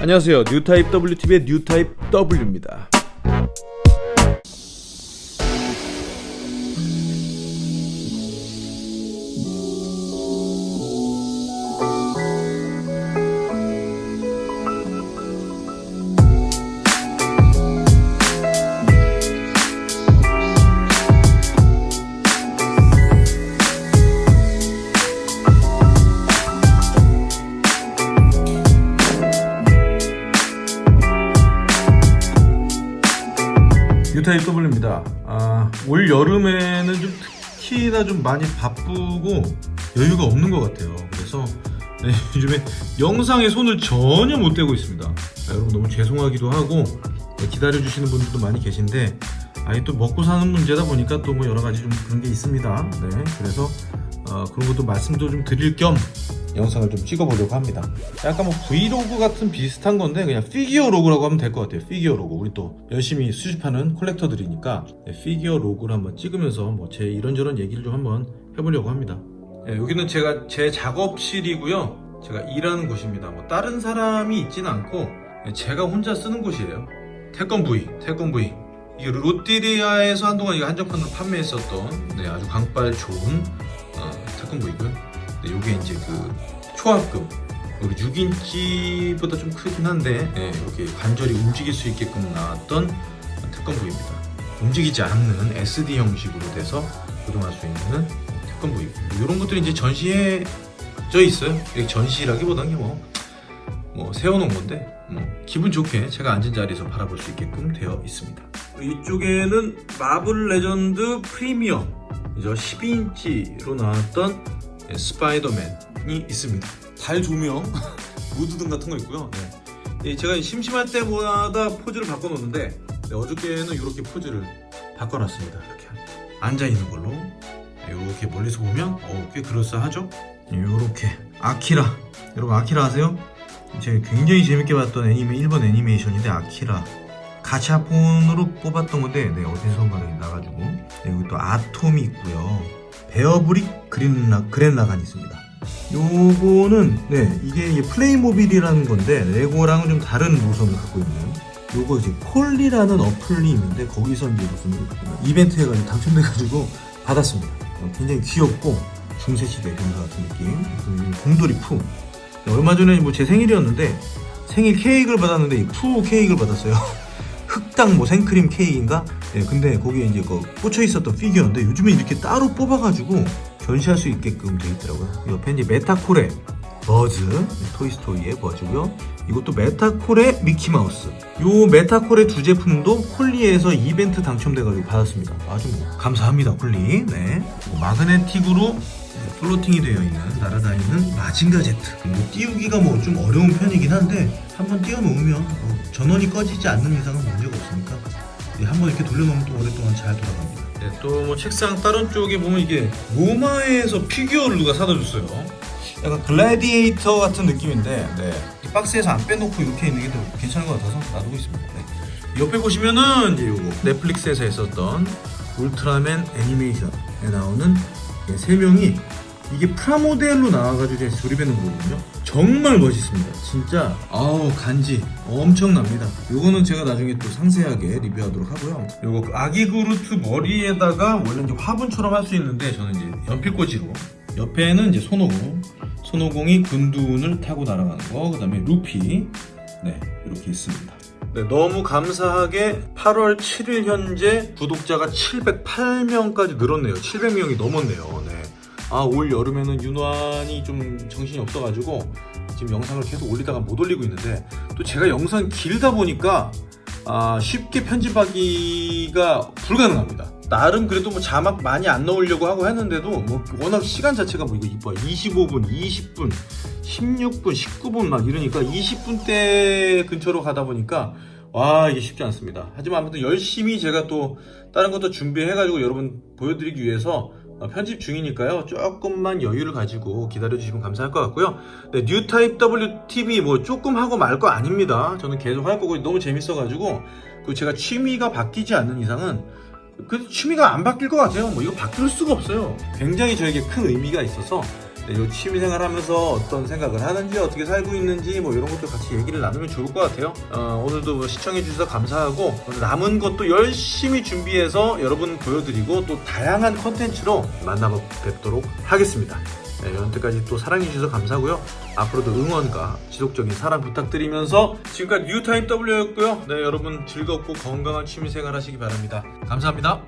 안녕하세요. 뉴타입 WTV의 뉴타입 W입니다. 뉴타입 W입니다. 아, 올 여름에는 좀 특히나 좀 많이 바쁘고 여유가 없는 것 같아요. 그래서 네, 요즘에 영상에 손을 전혀 못 대고 있습니다. 아, 여러분 너무 죄송하기도 하고 네, 기다려주시는 분들도 많이 계신데 아니 또 먹고 사는 문제다 보니까 또 뭐 여러 가지 좀 그런 게 있습니다. 네, 그래서 어, 그런 것도 말씀도 좀 드릴 겸 영상을 좀 찍어보려고 합니다. 약간 뭐 브이로그 같은 비슷한 건데 그냥 피규어 log라고 하면 될 것 같아요. 피규어 로그. 우리 또 열심히 수집하는 collector들이니까 네, 피규어 log를 한번 찍으면서 뭐 제 이런저런 얘기를 좀 한번 해보려고 합니다. 네, 여기는 제가 제 작업실이고요. 제가 일하는 곳입니다. 뭐 다른 사람이 있지는 않고 네, 제가 혼자 쓰는 곳이에요. 태권 V, 태권 V. 이게 롯데리아에서 한동안 이거 한정판으로 판매했었던 네, 아주 강발 좋은 어, 태권 V고요. 네, 요게 이제 그 초합금 여기 6인치보다 좀 크긴 한데 네, 이렇게 관절이 움직일 수 있게끔 나왔던 태권부입니다. 움직이지 않는 SD 형식으로 돼서 조종할 수 있는 뭐 이런 것들이 이제 전시해 져 있어요. 전시라기보다는 뭐, 뭐 세워놓은 건데 뭐 기분 좋게 제가 앉은 자리에서 바라볼 수 있게끔 되어 있습니다. 이쪽에는 마블 레전드 프리미엄 이제 12인치로 나왔던 네, 스파이더맨이 있습니다. 달 조명, 무드등 같은 거 있고요. 네. 예, 제가 심심할 때마다 포즈를 바꿔놓는데 네, 어저께는 이렇게 포즈를 바꿔놨습니다. 이렇게 앉아 있는 걸로 이렇게 멀리서 보면 어, 꽤 그럴싸하죠? 이렇게 아키라 여러분 아키라 아세요? 제가 굉장히 재밌게 봤던 애니메 일본 애니메이션인데 아키라 가챠폰으로 뽑았던 건데 네, 어디선가 나가지고 네, 여기 또 아톰이 있고요 베어브릭 그렌라, 그렌라간이 있습니다. 요거는 네 이게 플레이모빌이라는 건데 레고랑은 좀 다른 노선을 갖고 있는 요거 이제 콜리라는 어플이 있는데 거기서 이제 무슨 이벤트 해가지고 당첨돼가지고 받았습니다. 어, 굉장히 귀엽고 중세시대 검사 같은 느낌. 그리고 곰돌이 푸. 얼마 전에 뭐 제 생일이었는데 생일 케이크를 받았는데 이 푸 케이크를 받았어요 흑당 뭐 생크림 케이크인가? 네, 근데 거기에 이제 그 꽂혀 있었던 피규어인데 요즘에 이렇게 따로 뽑아가지고 전시할 수 있게끔 되어 있더라고요. 옆에 이제 메타콜의 버즈, 토이스토리의 버즈고요. 이것도 메타콜의 미키마우스. 요 메타콜의 두 제품도 콜리에서 이벤트 당첨돼가지고 받았습니다. 아주 뭐 감사합니다, 콜리. 네. 뭐 마그네틱으로 floating이 되어 있는 날아다니는 마징가 제트. 뭐 띄우기가 뭐 좀 어려운 편이긴 한데 한번 띄워놓으면 뭐 전원이 꺼지지 않는 이상은 없으니까 한번 이렇게 돌려놓으면 또 오랫동안 잘 돌아갑니다. 네, 또 뭐 책상 다른 쪽에 보면 이게 로마에서 피규어를 누가 사다 줬어요. 약간 글래디에이터 같은 느낌인데 네. 이 박스에서 안 빼놓고 이렇게 있는 게 더 괜찮은 것 같아서 놔두고 있습니다. 네. 옆에 보시면은 이제 요거 넷플릭스에서 했었던 울트라맨 애니메이션에 나오는 세 명이 이게 프라모델로 나와가지고 이제 조립해 놓은 거거든요. 정말 멋있습니다. 진짜 아우 간지 엄청납니다. 요거는 제가 나중에 또 상세하게 리뷰하도록 하고요. 요거 그 아기 그루트 머리에다가 원래 이제 화분처럼 할 수 있는데 저는 이제 연필꽂이로. 옆에는 이제 손오공 손오공이 군둔을 타고 날아가는 거그 다음에 루피. 네 이렇게 있습니다. 네, 너무 감사하게 8월 7일 현재 구독자가 708명까지 늘었네요. 700명이 넘었네요 네. 아 올 여름에는 윤환이 좀 정신이 없어가지고 지금 영상을 계속 올리다가 못 올리고 있는데 또 제가 영상 길다 보니까 아, 쉽게 편집하기가 불가능합니다. 나름 그래도 뭐 자막 많이 안 넣으려고 하고 했는데도 뭐 워낙 시간 자체가 뭐 이거 이뻐 25분 20분 16분 19분 막 이러니까 20분대 근처로 가다 보니까 와 이게 쉽지 않습니다. 하지만 아무튼 열심히 제가 또 다른 것도 준비해 가지고 여러분 보여드리기 위해서 편집 중이니까요. 조금만 여유를 가지고 기다려 주시면 감사할 것 같고요. 네, 뉴타입 WTV 뭐 조금 하고 말 거 아닙니다. 저는 계속 할 거고 너무 재밌어 가지고. 그 제가 취미가 바뀌지 않는 이상은 그 취미가 안 바뀔 것 같아요. 뭐 이거 바뀔 수가 없어요. 굉장히 저에게 큰 의미가 있어서 네, 이 취미생활 하면서 어떤 생각을 하는지 어떻게 살고 있는지 뭐 이런 것도 같이 얘기를 나누면 좋을 것 같아요. 어, 오늘도 뭐 시청해 주셔서 감사하고 남은 것도 열심히 준비해서 여러분 보여드리고 또 다양한 컨텐츠로 만나 뵙도록 하겠습니다. 네, 여태까지 또 사랑해 주셔서 감사하고요. 앞으로도 응원과 지속적인 사랑 부탁드리면서 지금까지 뉴타입 W였고요. 네, 여러분 즐겁고 건강한 취미생활 하시기 바랍니다. 감사합니다.